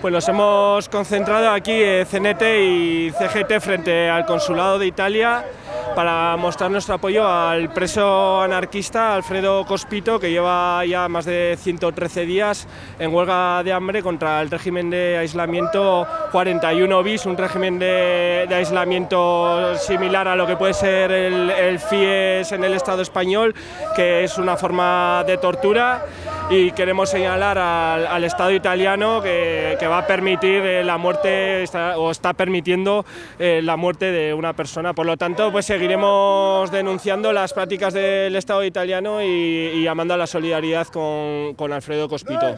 Pues nos hemos concentrado aquí eh, CNT y CGT frente al Consulado de Italia para mostrar nuestro apoyo al preso anarquista Alfredo Cospito, que lleva ya más de 113 días en huelga de hambre contra el régimen de aislamiento 41 bis, un régimen de, aislamiento similar a lo que puede ser el FIES en el Estado español, que es una forma de tortura y queremos señalar al, Estado italiano que, va a permitir eh, la muerte o está permitiendo eh, la muerte de una persona. Por lo tanto, pues seguiremos denunciando las prácticas del Estado italiano y, llamando a la solidaridad con, con Alfredo Cospito.